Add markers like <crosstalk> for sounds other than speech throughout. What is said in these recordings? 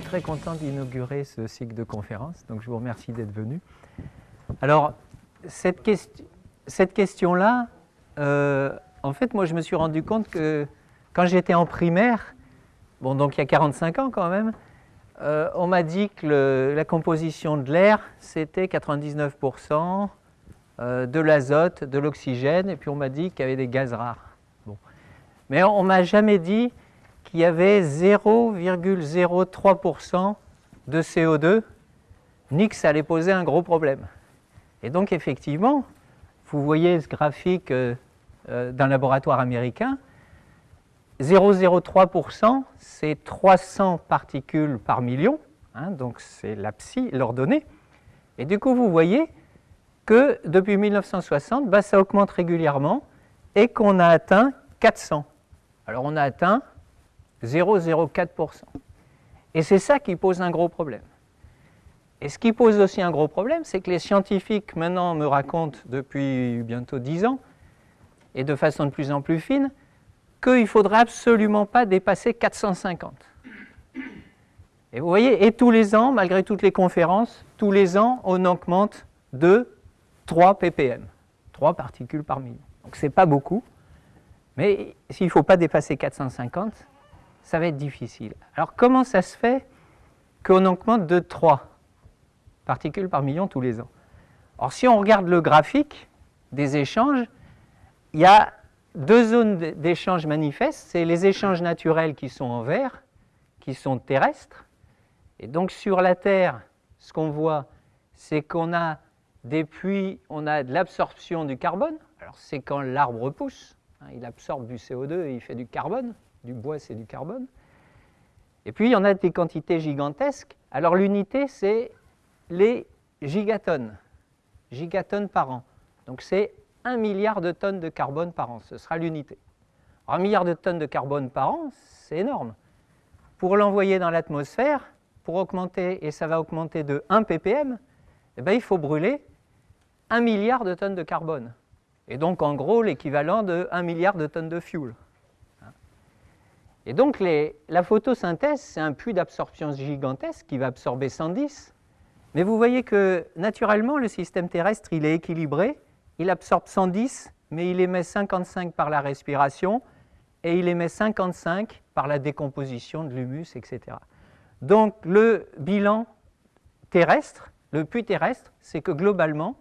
suis très content d'inaugurer ce cycle de conférences, donc je vous remercie d'être venu. Alors, cette, question-là, euh, en fait, moi, je me suis rendu compte que quand j'étais en primaire, bon, donc il y a 45 ans quand même, euh, on m'a dit que la composition de l'air, c'était 99% euh, de l'azote, de l'oxygène, et puis on m'a dit qu'il y avait des gaz rares. Bon. Mais on ne m'a jamais dit qu'il y avait 0,03% de CO2, ni que ça allait poser un gros problème. Et donc effectivement, vous voyez ce graphique euh, euh, d'un laboratoire américain, 0,03%, c'est 300 particules par million, hein, donc c'est la psi, l'ordonnée. Et du coup, vous voyez que depuis 1960, bah, ça augmente régulièrement et qu'on a atteint 400. Alors on a atteint 0,04%. Et c'est ça qui pose un gros problème. Et ce qui pose aussi un gros problème, c'est que les scientifiques maintenant me racontent depuis bientôt 10 ans, et de façon de plus en plus fine, qu'il ne faudrait absolument pas dépasser 450. Et vous voyez, et tous les ans, malgré toutes les conférences, tous les ans, on augmente de 3 ppm, 3 particules par million. Donc ce n'est pas beaucoup, mais s'il ne faut pas dépasser 450, ça va être difficile. Alors comment ça se fait qu'on augmente de 3 particules par million tous les ans? Alors si on regarde le graphique des échanges, il y a deux zones d'échange manifestes, c'est les échanges naturels qui sont en vert, qui sont terrestres. Et donc sur la Terre, ce qu'on voit, c'est qu'on a des puits, on a de l'absorption du carbone. Alors c'est quand l'arbre pousse, hein, il absorbe du CO2 et il fait du carbone du bois, c'est du carbone. Et puis, il y en a des quantités gigantesques. Alors, l'unité, c'est les gigatonnes, gigatonnes par an. Donc, c'est un milliard de tonnes de carbone par an, ce sera l'unité. Un milliard de tonnes de carbone par an, c'est énorme. Pour l'envoyer dans l'atmosphère, pour augmenter, et ça va augmenter de 1 ppm, eh bien, il faut brûler un milliard de tonnes de carbone. Et donc, en gros, l'équivalent de 1 milliard de tonnes de fuel. Et donc la photosynthèse, c'est un puits d'absorption gigantesque qui va absorber 110. Mais vous voyez que naturellement, le système terrestre, il est équilibré. Il absorbe 110, mais il émet 55 par la respiration et il émet 55 par la décomposition de l'humus, etc. Donc le bilan terrestre, le puits terrestre, c'est que globalement,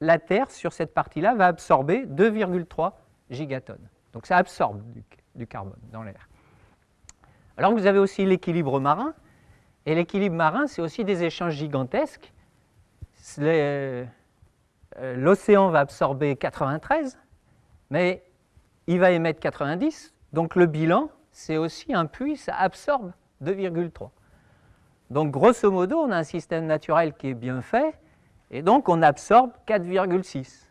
la Terre, sur cette partie-là, va absorber 2,3 gigatonnes. Donc ça absorbe du carbone dans l'air. Alors vous avez aussi l'équilibre marin, et l'équilibre marin, c'est aussi des échanges gigantesques. Euh, l'océan va absorber 93, mais il va émettre 90, donc le bilan, c'est aussi un puits, ça absorbe 2,3. Donc grosso modo, on a un système naturel qui est bien fait, et donc on absorbe 4,6.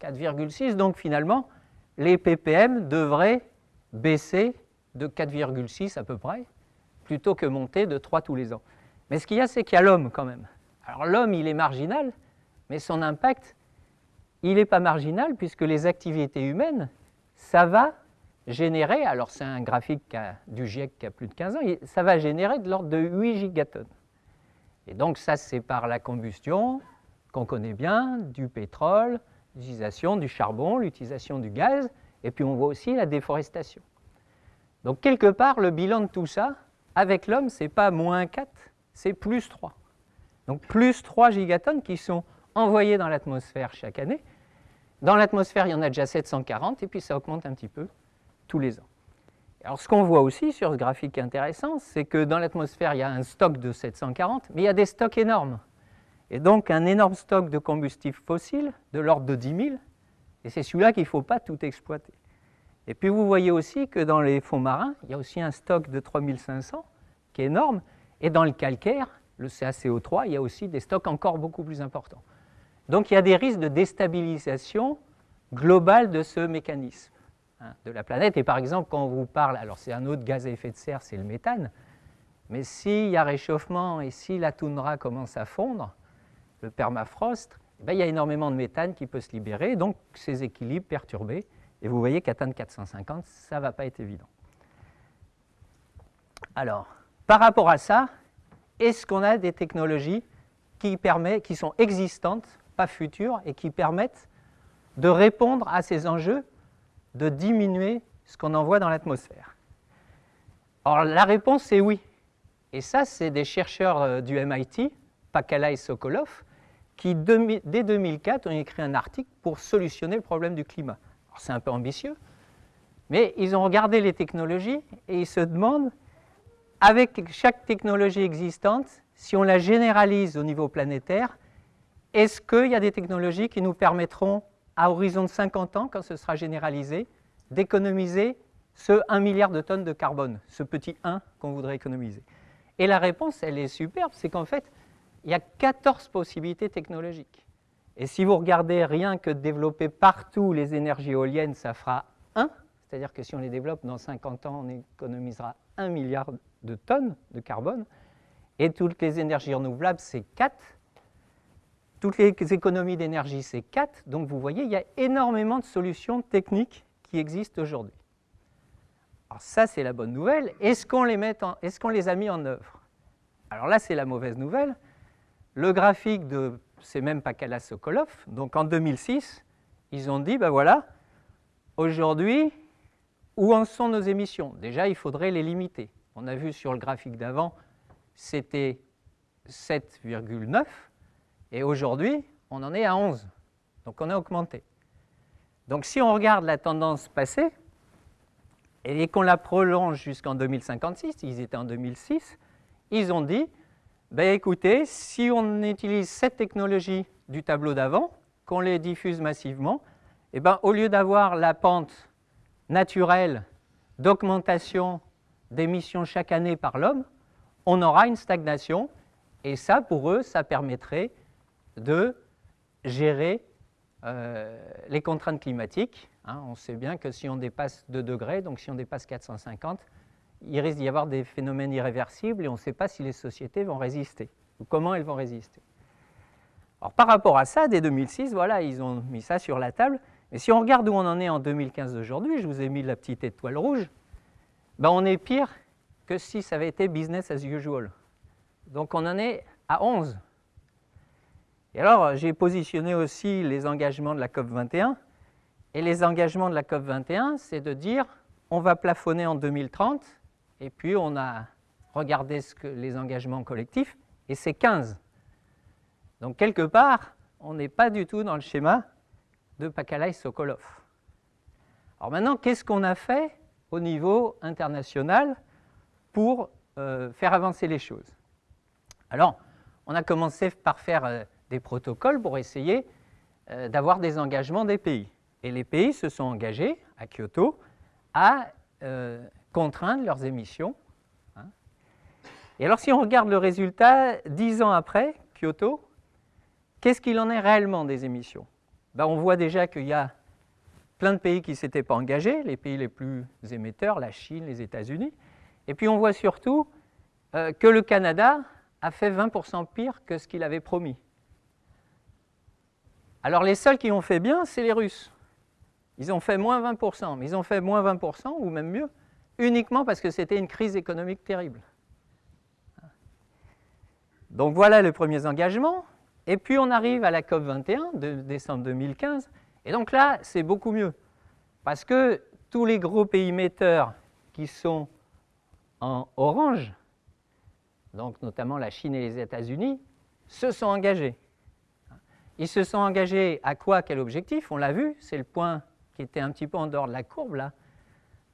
4,6, donc finalement, les ppm devraient baisser de 4,6 à peu près, plutôt que monter de 3 tous les ans. Mais ce qu'il y a, c'est qu'il y a l'homme quand même. Alors l'homme, il est marginal, mais son impact, il n'est pas marginal, puisque les activités humaines, ça va générer, alors c'est un graphique du GIEC qui a plus de 15 ans, ça va générer de l'ordre de 8 gigatonnes. Et donc ça, c'est par la combustion, qu'on connaît bien, du pétrole, l'utilisation du charbon, l'utilisation du gaz, et puis on voit aussi la déforestation. Donc quelque part, le bilan de tout ça, avec l'homme, ce n'est pas moins 4, c'est plus 3. Donc plus 3 gigatonnes qui sont envoyées dans l'atmosphère chaque année. Dans l'atmosphère, il y en a déjà 740, et puis ça augmente un petit peu tous les ans. Alors ce qu'on voit aussi sur ce graphique intéressant, c'est que dans l'atmosphère, il y a un stock de 740, mais il y a des stocks énormes. Et donc un énorme stock de combustibles fossiles de l'ordre de 10 000, et c'est celui-là qu'il ne faut pas tout exploiter. Et puis vous voyez aussi que dans les fonds marins, il y a aussi un stock de 3500 qui est énorme. Et dans le calcaire, le CaCO3, il y a aussi des stocks encore beaucoup plus importants. Donc il y a des risques de déstabilisation globale de ce mécanisme hein, de la planète. Et par exemple, quand on vous parle, alors c'est un autre gaz à effet de serre, c'est le méthane, mais s'il y a réchauffement et si la toundra commence à fondre, le permafrost, eh ben, il y a énormément de méthane qui peut se libérer, donc ces équilibres perturbés. Et vous voyez qu'atteindre 450, ça ne va pas être évident. Alors, Par rapport à ça, est-ce qu'on a des technologies qui, qui sont existantes, pas futures, et qui permettent de répondre à ces enjeux, de diminuer ce qu'on envoie dans l'atmosphère? Alors la réponse est oui. Et ça, c'est des chercheurs euh, du MIT, Pakala et Sokolov, qui dès 2004 ont écrit un article pour solutionner le problème du climat. C'est un peu ambitieux, mais ils ont regardé les technologies et ils se demandent, avec chaque technologie existante, si on la généralise au niveau planétaire, est-ce qu'il y a des technologies qui nous permettront, à horizon de 50 ans, quand ce sera généralisé, d'économiser ce 1 milliard de tonnes de carbone, ce petit 1 qu'on voudrait économiser? Et la réponse, elle est superbe, c'est qu'en fait, il y a 14 possibilités technologiques. Et si vous regardez rien que développer partout les énergies éoliennes, ça fera 1, c'est-à-dire que si on les développe dans 50 ans, on économisera 1 milliard de tonnes de carbone. Et toutes les énergies renouvelables, c'est 4. Toutes les économies d'énergie, c'est 4. Donc vous voyez, il y a énormément de solutions techniques qui existent aujourd'hui. Alors ça, c'est la bonne nouvelle. Est-ce qu'on les, est les a mis en œuvre? Alors là, c'est la mauvaise nouvelle. Le graphique de, c'est même Pakala Sokolov, donc en 2006, ils ont dit, ben voilà, aujourd'hui, où en sont nos émissions? Déjà, il faudrait les limiter. On a vu sur le graphique d'avant, c'était 7,9, et aujourd'hui, on en est à 11. Donc on a augmenté. Donc si on regarde la tendance passée, et qu'on la prolonge jusqu'en 2056, ils étaient en 2006, ils ont dit, ben écoutez, si on utilise cette technologie du tableau d'avant, qu'on les diffuse massivement, eh ben, au lieu d'avoir la pente naturelle d'augmentation d'émissions chaque année par l'homme, on aura une stagnation, et ça, pour eux, ça permettrait de gérer euh, les contraintes climatiques. Hein. on sait bien que si on dépasse 2 degrés, donc si on dépasse 450, il risque d'y avoir des phénomènes irréversibles et on ne sait pas si les sociétés vont résister ou comment elles vont résister. Alors, par rapport à ça, dès 2006, voilà, ils ont mis ça sur la table. Mais si on regarde où on en est en 2015 d'aujourd'hui, je vous ai mis la petite étoile rouge, ben on est pire que si ça avait été business as usual. Donc on en est à 11. Et alors, j'ai positionné aussi les engagements de la COP 21. Et les engagements de la COP 21, c'est de dire on va plafonner en 2030, et puis on a regardé les engagements collectifs, et c'est 15. Donc quelque part, on n'est pas du tout dans le schéma de Pakalai Sokolov. Alors maintenant, qu'est-ce qu'on a fait au niveau international pour euh, faire avancer les choses? Alors, on a commencé par faire euh, des protocoles pour essayer euh, d'avoir des engagements des pays. Et les pays se sont engagés à Kyoto à contraindre leurs émissions. Hein. Et alors si on regarde le résultat, dix ans après Kyoto, qu'est-ce qu'il en est réellement des émissions? Ben, On voit déjà qu'il y a plein de pays qui ne s'étaient pas engagés, les pays les plus émetteurs, la Chine, les États-Unis. Et puis on voit surtout euh, que le Canada a fait 20% pire que ce qu'il avait promis. Alors les seuls qui ont fait bien, c'est les Russes. Ils ont fait moins 20%, mais ils ont fait moins 20%, ou même mieux, uniquement parce que c'était une crise économique terrible. Donc voilà les premiers engagements. Et puis on arrive à la COP 21 de décembre 2015. Et donc là, c'est beaucoup mieux. Parce que tous les gros pays émetteurs qui sont en orange, donc notamment la Chine et les États-Unis, se sont engagés. Ils se sont engagés à quoi? Quel objectif? On l'a vu, c'est le point qui était un petit peu en dehors de la courbe, là,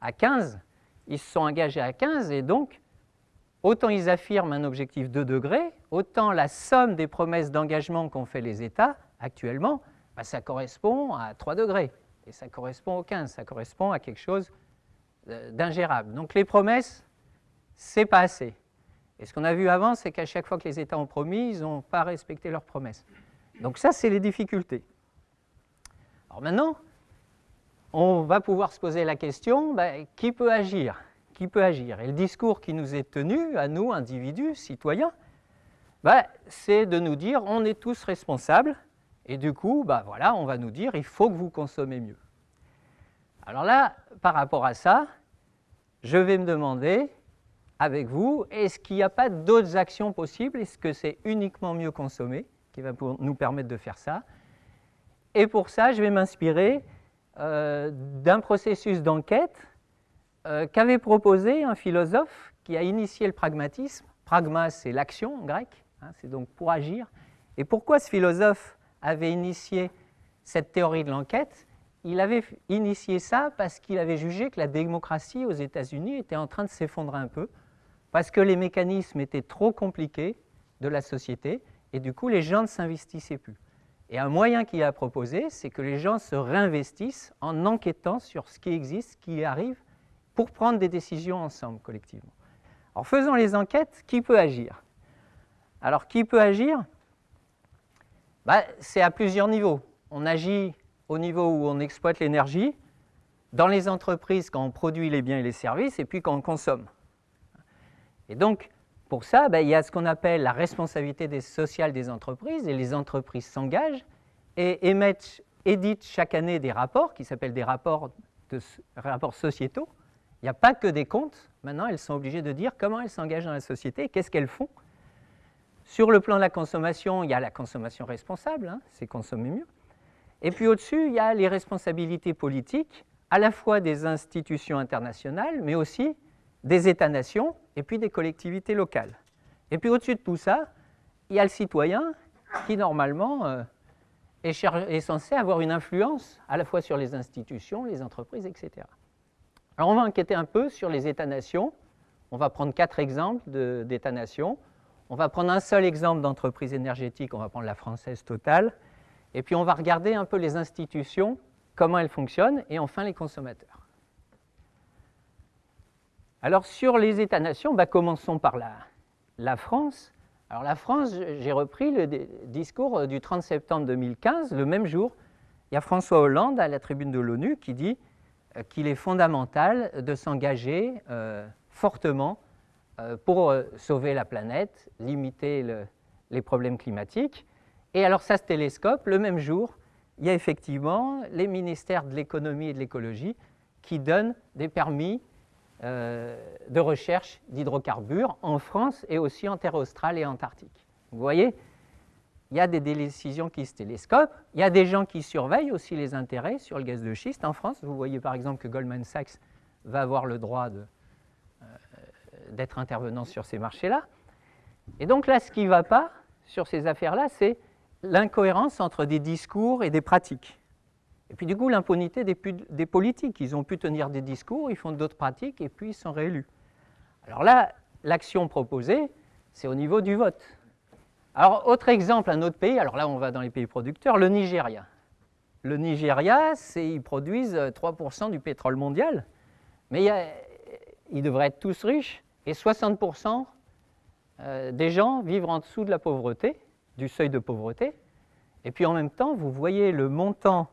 à 15. Ils se sont engagés à 15 et donc, autant ils affirment un objectif de degrés, autant la somme des promesses d'engagement qu'ont fait les États actuellement, bah, ça correspond à 3 degrés. Et ça correspond au 15, ça correspond à quelque chose euh, d'ingérable. Donc les promesses, c'est pas assez. Et ce qu'on a vu avant, c'est qu'à chaque fois que les États ont promis, ils n'ont pas respecté leurs promesses. Donc ça, c'est les difficultés. Alors maintenant, on va pouvoir se poser la question, ben, qui peut agir? Qui peut agir? Et le discours qui nous est tenu, à nous, individus, citoyens, ben, c'est de nous dire, on est tous responsables, et du coup, ben, voilà, on va nous dire, il faut que vous consommez mieux. Alors là, par rapport à ça, je vais me demander, avec vous, est-ce qu'il n'y a pas d'autres actions possibles? Est-ce que c'est uniquement mieux consommer qui va nous permettre de faire ça? Et pour ça, je vais m'inspirer euh, d'un processus d'enquête euh, qu'avait proposé un philosophe qui a initié le pragmatisme. Pragma, c'est l'action en grec, hein, c'est donc pour agir. Et pourquoi ce philosophe avait initié cette théorie de l'enquête? Il avait initié ça parce qu'il avait jugé que la démocratie aux États-Unis était en train de s'effondrer un peu, parce que les mécanismes étaient trop compliqués de la société, et du coup les gens ne s'investissaient plus. Et un moyen qu'il a proposé, c'est que les gens se réinvestissent en enquêtant sur ce qui existe, ce qui arrive, pour prendre des décisions ensemble, collectivement. Alors faisons les enquêtes, qui peut agir? Alors qui peut agir? Bah, C'est à plusieurs niveaux. On agit au niveau où on exploite l'énergie, dans les entreprises quand on produit les biens et les services, et puis quand on consomme. Et donc, pour ça, ben, il y a ce qu'on appelle la responsabilité sociale des entreprises, et les entreprises s'engagent et émettent, éditent chaque année des rapports qui s'appellent des rapports, rapports sociétaux. Il n'y a pas que des comptes. Maintenant, elles sont obligées de dire comment elles s'engagent dans la société, qu'est-ce qu'elles font. Sur le plan de la consommation, il y a la consommation responsable, hein, c'est consommer mieux. Et puis au-dessus, il y a les responsabilités politiques, à la fois des institutions internationales, mais aussi des États-nations et puis des collectivités locales. Et puis au-dessus de tout ça, il y a le citoyen qui normalement euh, est, censé avoir une influence à la fois sur les institutions, les entreprises, etc. Alors on va enquêter un peu sur les États-nations. On va prendre quatre exemples d'États-nations. On va prendre un seul exemple d'entreprise énergétique, on va prendre la française Total. Et puis on va regarder un peu les institutions, comment elles fonctionnent, et enfin les consommateurs. Alors sur les États-nations, bah, commençons par la, France. Alors la France, j'ai repris le discours euh, du 30 septembre 2015, le même jour. Il y a François Hollande à la tribune de l'ONU qui dit euh, qu'il est fondamental de s'engager euh, fortement pour sauver la planète, limiter les problèmes climatiques. Et alors ça se télescope, le même jour, il y a effectivement les ministères de l'économie et de l'écologie qui donnent des permis de recherche d'hydrocarbures en France et aussi en terre australe et antarctique. Vous voyez, il y a des décisions qui se télescopent, il y a des gens qui surveillent aussi les intérêts sur le gaz de schiste en France. Vous voyez par exemple que Goldman Sachs va avoir le droit euh, d'être intervenant sur ces marchés-là. Et donc là, ce qui ne va pas sur ces affaires-là, c'est l'incohérence entre des discours et des pratiques. Et puis du coup, l'impunité des, politiques. Ils ont pu tenir des discours, ils font d'autres pratiques et puis ils sont réélus. Alors là, l'action proposée, c'est au niveau du vote. Alors, autre exemple, un autre pays, alors là, on va dans les pays producteurs, le Nigeria. Le Nigeria, ils produisent 3% du pétrole mondial, mais ils devraient être tous riches, et 60% euh, des gens vivent en dessous de la pauvreté, du seuil de pauvreté. Et puis en même temps, vous voyez le montant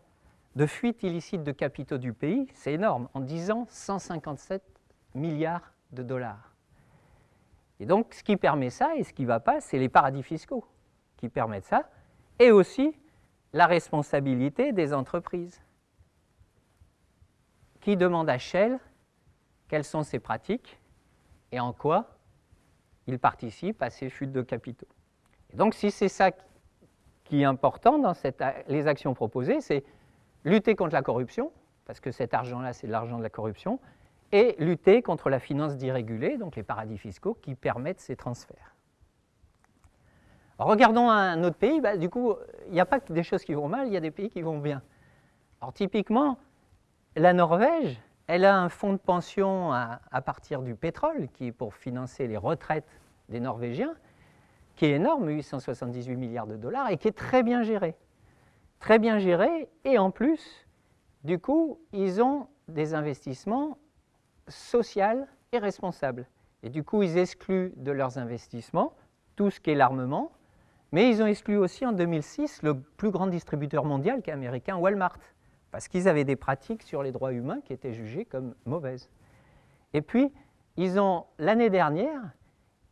de fuite illicite de capitaux du pays, c'est énorme. En 10 ans, 157 milliards de dollars. Et donc, ce qui permet ça et ce qui ne va pas, c'est les paradis fiscaux qui permettent ça, et aussi la responsabilité des entreprises qui demandent à Shell quelles sont ses pratiques et en quoi il participe à ces fuites de capitaux. Et donc, si c'est ça qui est important dans les actions proposées, c'est lutter contre la corruption, parce que cet argent-là, c'est l'argent de la corruption, et lutter contre la finance dérégulée, donc les paradis fiscaux qui permettent ces transferts. regardons un autre pays, bah, du coup, il n'y a pas que des choses qui vont mal, il y a des pays qui vont bien. Alors typiquement, la Norvège, elle a un fonds de pension à, à, partir du pétrole, qui est pour financer les retraites des Norvégiens, qui est énorme, 878 milliards de dollars, et qui est très bien géré très bien gérés et en plus, du coup, ils ont des investissements sociaux et responsables. Et du coup, ils excluent de leurs investissements tout ce qui est l'armement, mais ils ont exclu aussi en 2006 le plus grand distributeur mondial qui est américain, Walmart, parce qu'ils avaient des pratiques sur les droits humains qui étaient jugées comme mauvaises. Et puis, ils ont, l'année dernière,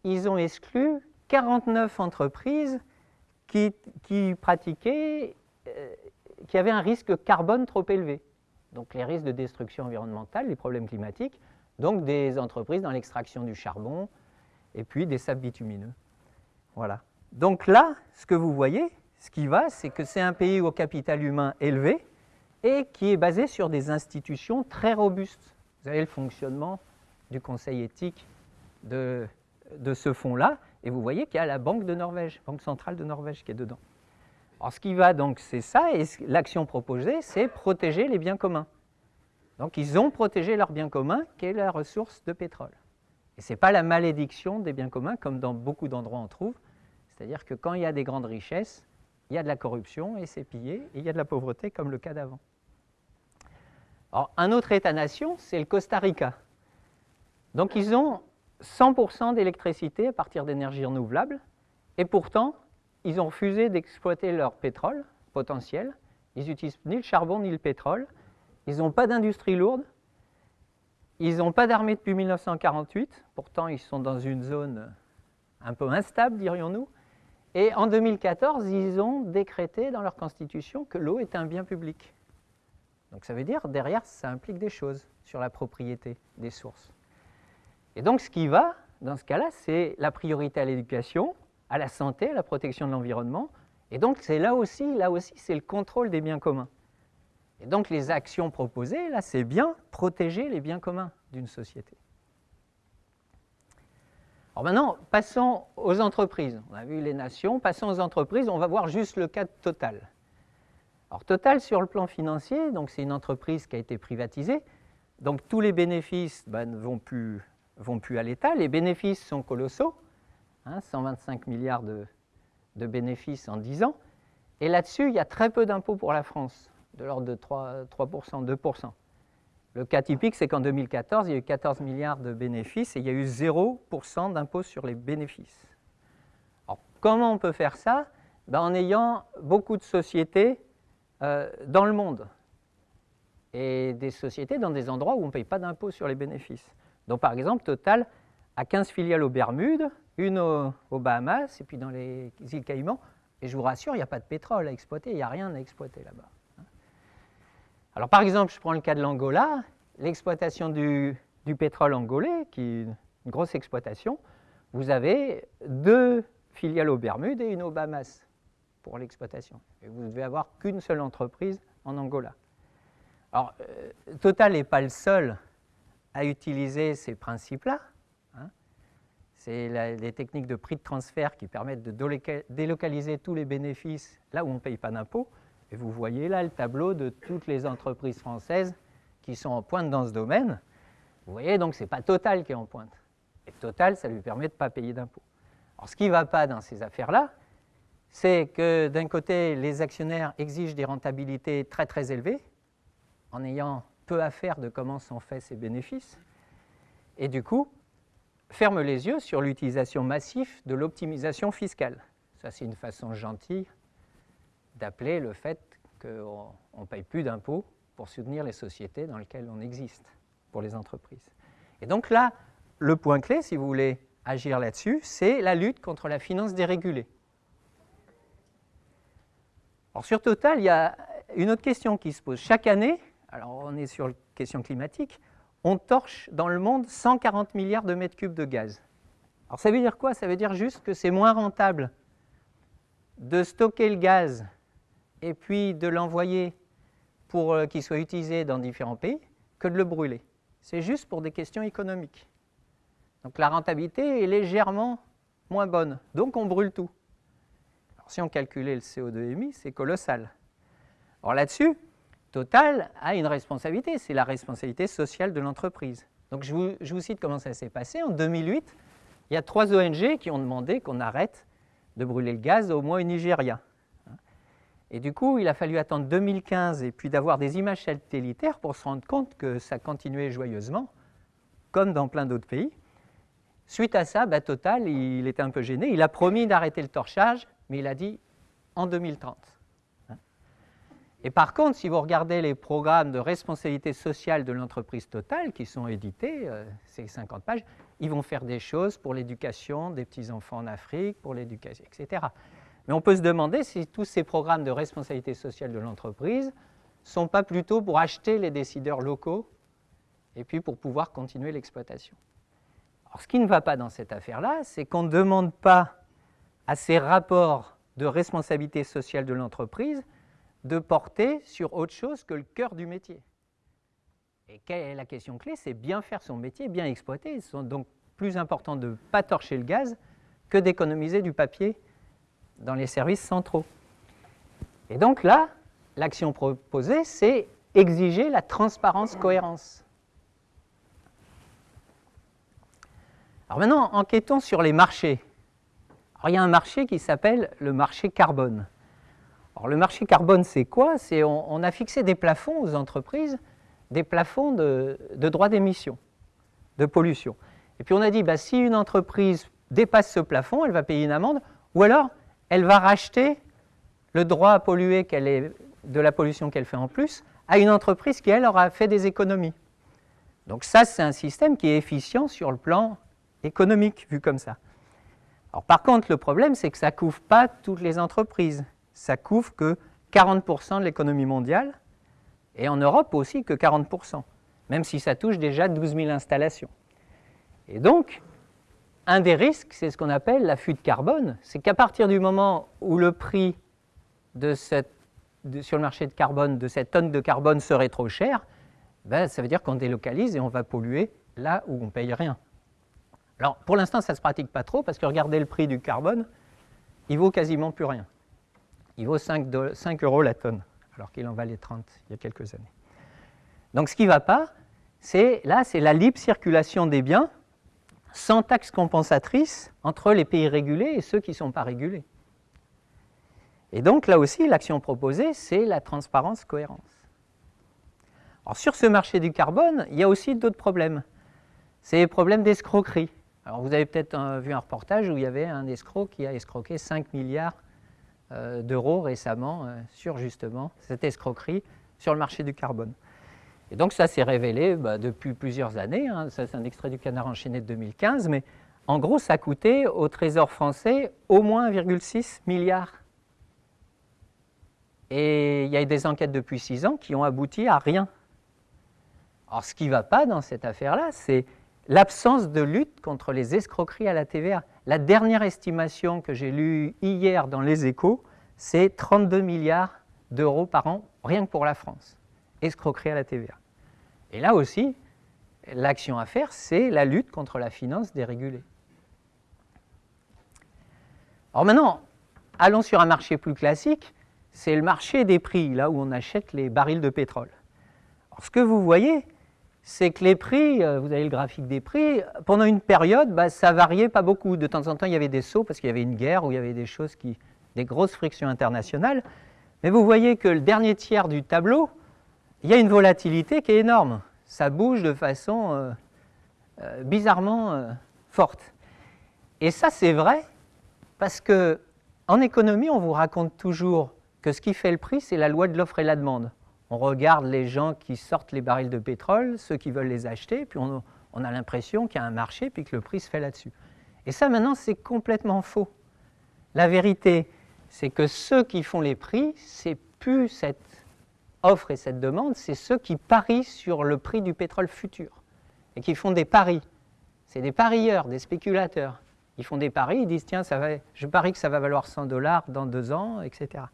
ils ont exclu 49 entreprises qui, pratiquaient qui avaient un risque carbone trop élevé. Donc les risques de destruction environnementale, les problèmes climatiques, donc des entreprises dans l'extraction du charbon et puis des sables bitumineux. Voilà. Donc là, ce que vous voyez, ce qui va, c'est que c'est un pays au capital humain élevé et qui est basé sur des institutions très robustes. Vous avez le fonctionnement du conseil éthique de, de ce fonds-là, et vous voyez qu'il y a la Banque de Norvège, Banque centrale de Norvège qui est dedans. Alors ce qui va donc, c'est ça, et l'action proposée, c'est protéger les biens communs. Donc ils ont protégé leurs biens communs, qui est la ressource de pétrole. Et ce n'est pas la malédiction des biens communs, comme dans beaucoup d'endroits on trouve. C'est-à-dire que quand il y a des grandes richesses, il y a de la corruption et c'est pillé, et il y a de la pauvreté comme le cas d'avant. Alors, un autre État-nation, c'est le Costa Rica. Donc ils ont 100% d'électricité à partir d'énergies renouvelables, et pourtant, ils ont refusé d'exploiter leur pétrole potentiel. Ils n'utilisent ni le charbon ni le pétrole. Ils n'ont pas d'industrie lourde. Ils n'ont pas d'armée depuis 1948. Pourtant, ils sont dans une zone un peu instable, dirions-nous. Et en 2014, ils ont décrété dans leur constitution que l'eau est un bien public. Donc ça veut dire, derrière, ça implique des choses sur la propriété des sources. Et donc ce qui va, dans ce cas-là, c'est la priorité à l'éducation, à la santé, à la protection de l'environnement. Et donc c'est là aussi, c'est le contrôle des biens communs. Et donc les actions proposées, là, c'est bien protéger les biens communs d'une société. Alors maintenant, passons aux entreprises. On a vu les nations, passons aux entreprises. On va voir juste le cas de Total. Alors Total, sur le plan financier, c'est une entreprise qui a été privatisée. Donc tous les bénéfices ben, ne vont vont plus à l'État. Les bénéfices sont colossaux. 125 hein, milliards de, bénéfices en 10 ans. Et là-dessus, il y a très peu d'impôts pour la France, de l'ordre de 3%, 2%. Le cas typique, c'est qu'en 2014, il y a eu 14 milliards de bénéfices et il y a eu 0% d'impôts sur les bénéfices. Alors, comment on peut faire ça? Ben, En ayant beaucoup de sociétés euh, dans le monde et des sociétés dans des endroits où on ne paye pas d'impôts sur les bénéfices. Donc, par exemple, Total a 15 filiales aux Bermudes, une aux, Bahamas et puis dans les îles Caïmans. Et je vous rassure, il n'y a pas de pétrole à exploiter, il n'y a rien à exploiter là-bas. Alors par exemple, je prends le cas de l'Angola, l'exploitation du, pétrole angolais, qui est une grosse exploitation, vous avez deux filiales aux Bermudes et une aux Bahamas pour l'exploitation. Et vous ne devez avoir qu'une seule entreprise en Angola. Alors, euh, Total n'est pas le seul à utiliser ces principes-là. C'est les techniques de prix de transfert qui permettent de délocaliser tous les bénéfices là où on ne paye pas d'impôts. Et vous voyez là le tableau de toutes les entreprises françaises qui sont en pointe dans ce domaine. Vous voyez, donc ce n'est pas Total qui est en pointe. Et Total, ça lui permet de ne pas payer d'impôts. Alors ce qui ne va pas dans ces affaires-là, c'est que d'un côté, les actionnaires exigent des rentabilités très très élevées, en ayant peu à faire de comment sont faits ces bénéfices. Et du coup, ferme les yeux sur l'utilisation massive de l'optimisation fiscale. Ça, c'est une façon gentille d'appeler le fait qu'on ne paye plus d'impôts pour soutenir les sociétés dans lesquelles on existe, pour les entreprises. Et donc là, le point clé, si vous voulez agir là-dessus, c'est la lutte contre la finance dérégulée. Alors sur Total, il y a une autre question qui se pose. Chaque année, alors on est sur la question climatique, on torche dans le monde 140 milliards de mètres cubes de gaz. Alors ça veut dire quoi? Ça veut dire juste que c'est moins rentable de stocker le gaz et puis de l'envoyer pour euh, qu'il soit utilisé dans différents pays que de le brûler. C'est juste pour des questions économiques. Donc la rentabilité est légèrement moins bonne, donc on brûle tout. Alors si on calculait le CO2 émis, c'est colossal. Alors là-dessus, Total a une responsabilité, c'est la responsabilité sociale de l'entreprise. Donc je vous, cite comment ça s'est passé. En 2008, il y a trois ONG qui ont demandé qu'on arrête de brûler le gaz au moins au Nigeria. Et du coup, il a fallu attendre 2015 et puis d'avoir des images satellitaires pour se rendre compte que ça continuait joyeusement, comme dans plein d'autres pays. Suite à ça, bah, Total, il était un peu gêné. Il a promis d'arrêter le torchage, mais il a dit en 2030. Et par contre, si vous regardez les programmes de responsabilité sociale de l'entreprise totale qui sont édités, euh, ces 50 pages, ils vont faire des choses pour l'éducation des petits-enfants en Afrique, pour l'éducation, etc. Mais on peut se demander si tous ces programmes de responsabilité sociale de l'entreprise ne sont pas plutôt pour acheter les décideurs locaux et puis pour pouvoir continuer l'exploitation. Alors ce qui ne va pas dans cette affaire-là, c'est qu'on ne demande pas à ces rapports de responsabilité sociale de l'entreprise de porter sur autre chose que le cœur du métier. Et est la question clé? C'est bien faire son métier, bien exploiter. C'est donc plus important de ne pas torcher le gaz que d'économiser du papier dans les services centraux. Et donc là, l'action proposée, c'est exiger la transparence-cohérence. Alors maintenant, enquêtons sur les marchés. Alors, il y a un marché qui s'appelle le marché carbone. Alors, le marché carbone, c'est quoi? On, a fixé des plafonds aux entreprises, des plafonds de, droits d'émission, de pollution. Et puis on a dit, bah, si une entreprise dépasse ce plafond, elle va payer une amende, ou alors elle va racheter le droit à polluer de la pollution qu'elle fait en plus à une entreprise qui, elle, aura fait des économies. Donc ça, c'est un système qui est efficient sur le plan économique, vu comme ça. Alors, par contre, le problème, c'est que ça ne couvre pas toutes les entreprises. Ça couvre que 40% de l'économie mondiale, et en Europe aussi que 40%, même si ça touche déjà 12 000 installations. Et donc, un des risques, c'est ce qu'on appelle la fuite carbone, c'est qu'à partir du moment où le prix sur le marché de carbone de cette tonne de carbone serait trop cher, ben, ça veut dire qu'on délocalise et on va polluer là où on ne paye rien. Alors, pour l'instant, ça ne se pratique pas trop, parce que regardez le prix du carbone, il vaut quasiment plus rien. Il vaut 5, 5 euros la tonne, alors qu'il en valait 30 il y a quelques années. Donc, ce qui ne va pas, c'est là, c'est la libre circulation des biens, sans taxe compensatrice entre les pays régulés et ceux qui ne sont pas régulés. Et donc, là aussi, l'action proposée, c'est la transparence-cohérence. Alors, sur ce marché du carbone, il y a aussi d'autres problèmes. C'est les problèmes d'escroquerie. Alors, vous avez peut-être euh, vu un reportage où il y avait un escroc qui a escroqué 5 milliards d'euros récemment euh, sur justement cette escroquerie sur le marché du carbone. Et donc ça s'est révélé bah, depuis plusieurs années, hein. c'est un extrait du Canard enchaîné de 2015, mais en gros ça coûté au Trésor français au moins 1,6 milliard. Et il y a eu des enquêtes depuis six ans qui ont abouti à rien. Alors ce qui ne va pas dans cette affaire-là, c'est l'absence de lutte contre les escroqueries à la TVA. La dernière estimation que j'ai lue hier dans les échos, c'est 32 milliards d'euros par an, rien que pour la France, escroquerie à la TVA. Et là aussi, l'action à faire, c'est la lutte contre la finance dérégulée. Alors maintenant, allons sur un marché plus classique, c'est le marché des prix, là où on achète les barils de pétrole. Ce que vous voyez, c'est que les prix, euh, vous avez le graphique des prix, pendant une période, bah, ça variait pas beaucoup. De temps en temps, il y avait des sauts parce qu'il y avait une guerre ou il y avait des choses qui, des grosses frictions internationales. Mais vous voyez que le dernier tiers du tableau, il y a une volatilité qui est énorme. Ça bouge de façon euh, euh, bizarrement forte. Et ça, c'est vrai parce que en économie, on vous raconte toujours que ce qui fait le prix, c'est la loi de l'offre et la demande. On regarde les gens qui sortent les barils de pétrole, ceux qui veulent les acheter, puis on, a l'impression qu'il y a un marché, puis que le prix se fait là-dessus. Et ça, maintenant, c'est complètement faux. La vérité, c'est que ceux qui font les prix, c'est plus cette offre et cette demande, c'est ceux qui parient sur le prix du pétrole futur et qui font des paris. C'est des parieurs, des spéculateurs. Ils font des paris, ils disent tiens, ça va, je parie que ça va valoir 100 dollars dans deux ans, etc.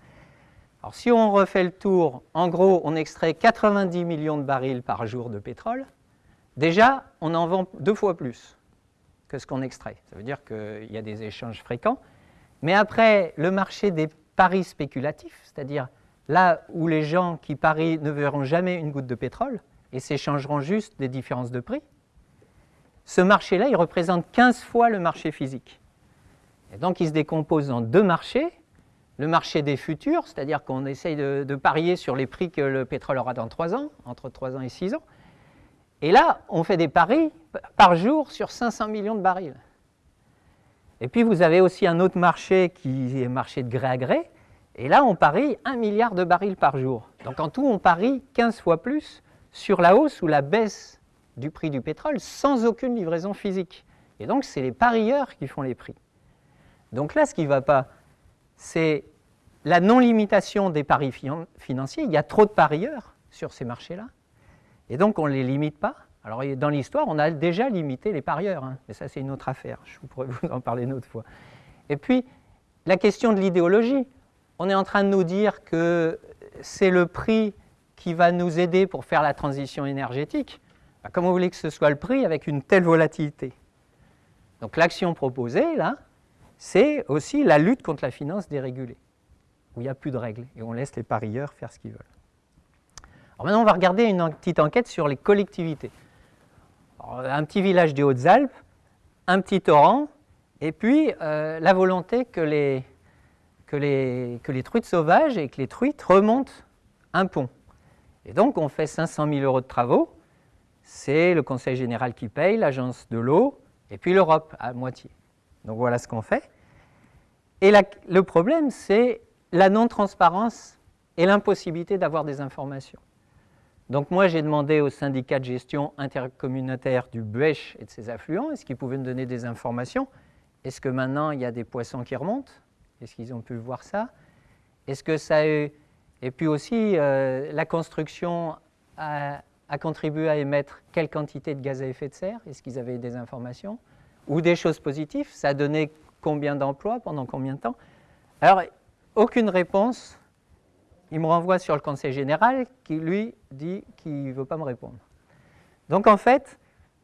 Alors si on refait le tour, en gros, on extrait 90 millions de barils par jour de pétrole. Déjà, on en vend deux fois plus que ce qu'on extrait. Ça veut dire qu'il y a des échanges fréquents. Mais après, le marché des paris spéculatifs, c'est-à-dire là où les gens qui parient ne verront jamais une goutte de pétrole et s'échangeront juste des différences de prix, ce marché-là, il représente 15 fois le marché physique. Et donc, il se décompose en deux marchés. Le marché des futurs, c'est-à-dire qu'on essaye de, parier sur les prix que le pétrole aura dans 3 ans, entre 3 ans et 6 ans. Et là, on fait des paris par jour sur 500 millions de barils. Et puis, vous avez aussi un autre marché qui est marché de gré à gré, et là, on parie 1 milliard de barils par jour. Donc en tout, on parie 15 fois plus sur la hausse ou la baisse du prix du pétrole sans aucune livraison physique. Et donc, c'est les parieurs qui font les prix. Donc là, ce qui ne va pas, c'est la non-limitation des paris financiers. Il y a trop de parieurs sur ces marchés-là. Et donc, on ne les limite pas. Alors dans l'histoire, on a déjà limité les parieurs, hein, mais ça c'est une autre affaire, je pourrais <laughs> vous en parler une autre fois. Et puis, la question de l'idéologie. On est en train de nous dire que c'est le prix qui va nous aider pour faire la transition énergétique. Bah, comment vous voulez que ce soit le prix avec une telle volatilité? Donc l'action proposée, là, c'est aussi la lutte contre la finance dérégulée, où il n'y a plus de règles et on laisse les parieurs faire ce qu'ils veulent. Alors maintenant, on va regarder une petite enquête sur les collectivités. un petit village des Hautes-Alpes, un petit torrent, et puis euh, la volonté que les, que, les, que les truites sauvages et que les truites remontent un pont. Et donc, on fait 500 000 euros de travaux. C'est le Conseil général qui paye, l'agence de l'eau, et puis l'Europe à moitié. Donc voilà ce qu'on fait. Et le problème, c'est la non-transparence et l'impossibilité d'avoir des informations. Donc moi, j'ai demandé au syndicat de gestion intercommunautaire du Buech et de ses affluents, est-ce qu'ils pouvaient me donner des informations? Est-ce que maintenant, il y a des poissons qui remontent? Est-ce qu'ils ont pu voir ça? Est-ce que ça a eu... Et puis aussi, euh, la construction a, a, contribué à émettre quelle quantité de gaz à effet de serre? Est-ce qu'ils avaient des informations? Ou des choses positives? Ça a donné combien d'emplois, pendant combien de temps? Alors, aucune réponse. Il me renvoie sur le Conseil général qui, lui, dit qu'il ne veut pas me répondre. Donc, en fait,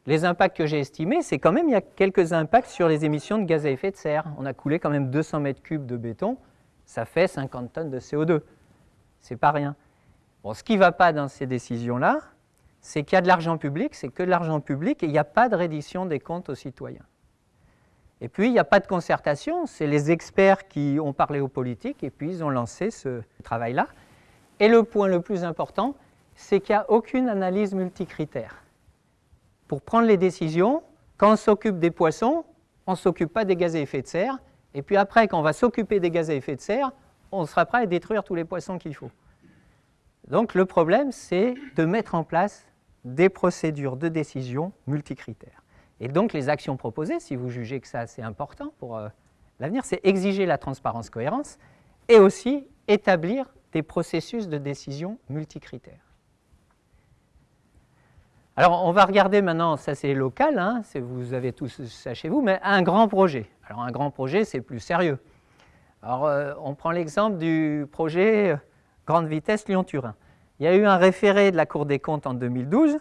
les impacts que j'ai estimés, c'est quand même, il y a quelques impacts sur les émissions de gaz à effet de serre. On a coulé quand même 200 mètres cubes de béton, ça fait 50 tonnes de CO2. C'est pas rien. Bon, ce qui ne va pas dans ces décisions-là, c'est qu'il y a de l'argent public, c'est que de l'argent public et il n'y a pas de reddition des comptes aux citoyens. Et puis, il n'y a pas de concertation, c'est les experts qui ont parlé aux politiques et puis ils ont lancé ce travail-là. Et le point le plus important, c'est qu'il n'y a aucune analyse multicritère. Pour prendre les décisions, quand on s'occupe des poissons, on ne s'occupe pas des gaz à effet de serre, et puis après, quand on va s'occuper des gaz à effet de serre, on sera prêt à détruire tous les poissons qu'il faut. Donc le problème, c'est de mettre en place des procédures de décision multicritères. Et donc les actions proposées, si vous jugez que ça c'est important pour euh, l'avenir, c'est exiger la transparence-cohérence et aussi établir des processus de décision multicritères. Alors on va regarder maintenant, ça c'est local, hein, vous avez tous ça chez vous, mais un grand projet. Alors un grand projet c'est plus sérieux. Alors euh, on prend l'exemple du projet euh, Grande Vitesse Lyon-Turin. Il y a eu un référé de la Cour des comptes en 2012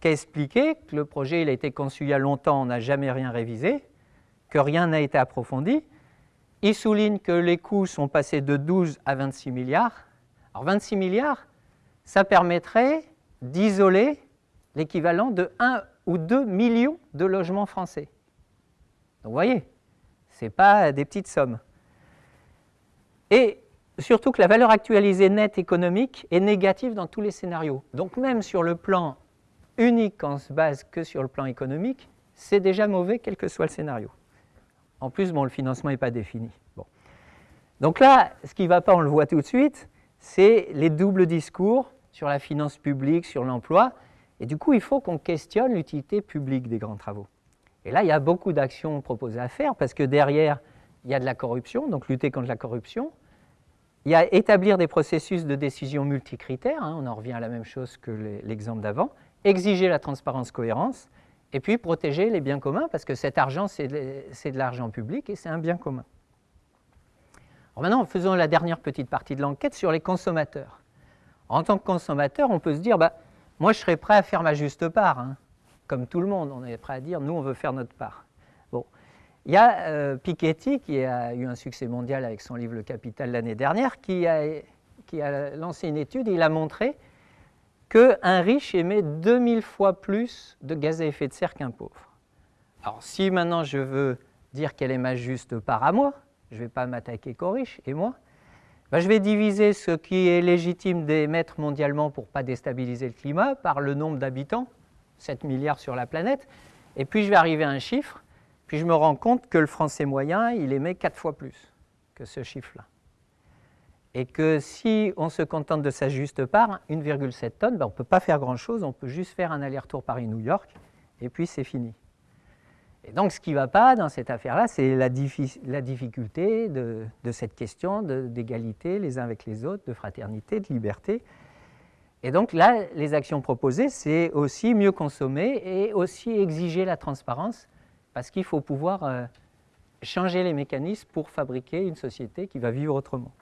qui a expliqué que le projet il a été conçu il y a longtemps, on n'a jamais rien révisé, que rien n'a été approfondi. Il souligne que les coûts sont passés de 12 à 26 milliards. Alors 26 milliards, ça permettrait d'isoler l'équivalent de 1 ou 2 millions de logements français. Donc vous voyez, ce n'est pas des petites sommes. Et surtout que la valeur actualisée nette économique est négative dans tous les scénarios. Donc même sur le plan unique on se base que sur le plan économique, c'est déjà mauvais quel que soit le scénario. En plus, bon, le financement n'est pas défini. Bon. Donc là, ce qui ne va pas, on le voit tout de suite, c'est les doubles discours sur la finance publique, sur l'emploi. Et du coup, il faut qu'on questionne l'utilité publique des grands travaux. Et là, il y a beaucoup d'actions proposées à faire parce que derrière, il y a de la corruption, donc lutter contre la corruption. Il y a établir des processus de décision multicritères, hein, on en revient à la même chose que l'exemple d'avant exiger la transparence-cohérence, et puis protéger les biens communs, parce que cet argent, c'est de, l'argent public et c'est un bien commun. maintenant, faisons la dernière petite partie de l'enquête sur les consommateurs. En tant que consommateur, on peut se dire, bah, moi je serais prêt à faire ma juste part, hein. comme tout le monde, on est prêt à dire, nous on veut faire notre part. Bon. Il y a euh, Piketty, qui a eu un succès mondial avec son livre Le Capital l'année dernière, qui a, qui a lancé une étude et il a montré qu'un riche émet 2000 fois plus de gaz à effet de serre qu'un pauvre. Alors si maintenant je veux dire quelle est ma juste part à moi, je ne vais pas m'attaquer qu'aux riches, et moi, ben, je vais diviser ce qui est légitime d'émettre mondialement pour ne pas déstabiliser le climat par le nombre d'habitants, 7 milliards sur la planète, et puis je vais arriver à un chiffre, puis je me rends compte que le français moyen, il émet 4 fois plus que ce chiffre-là et que si on se contente de sa juste part, 1,7 tonnes, ben on ne peut pas faire grand-chose, on peut juste faire un aller-retour Paris-New York, et puis c'est fini. Et donc ce qui ne va pas dans cette affaire-là, c'est la, la, difficulté de, cette question d'égalité les uns avec les autres, de fraternité, de liberté. Et donc là, les actions proposées, c'est aussi mieux consommer et aussi exiger la transparence, parce qu'il faut pouvoir euh, changer les mécanismes pour fabriquer une société qui va vivre autrement.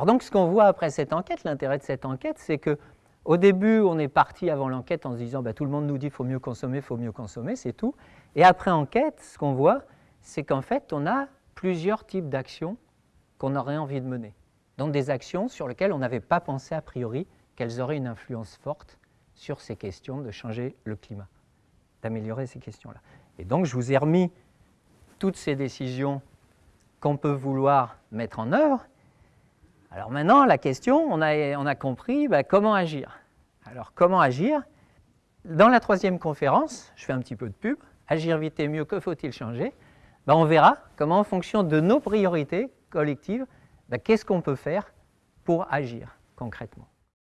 Alors donc, ce qu'on voit après cette enquête, l'intérêt de cette enquête, c'est que au début, on est parti avant l'enquête en se disant bah, tout le monde nous dit qu'il faut mieux consommer, il faut mieux consommer, c'est tout. Et après enquête, ce qu'on voit, c'est qu'en fait, on a plusieurs types d'actions qu'on aurait envie de mener. Donc des actions sur lesquelles on n'avait pas pensé a priori qu'elles auraient une influence forte sur ces questions de changer le climat, d'améliorer ces questions-là. Et donc je vous ai remis toutes ces décisions qu'on peut vouloir mettre en œuvre. Alors maintenant, la question, on a, compris bah, comment agir? Alors comment agir? Dans la troisième conférence, je fais un petit peu de pub, Agir vite et mieux, que faut-il changer? Ben, On verra comment en fonction de nos priorités collectives, ben, qu'est-ce qu'on peut faire pour agir concrètement.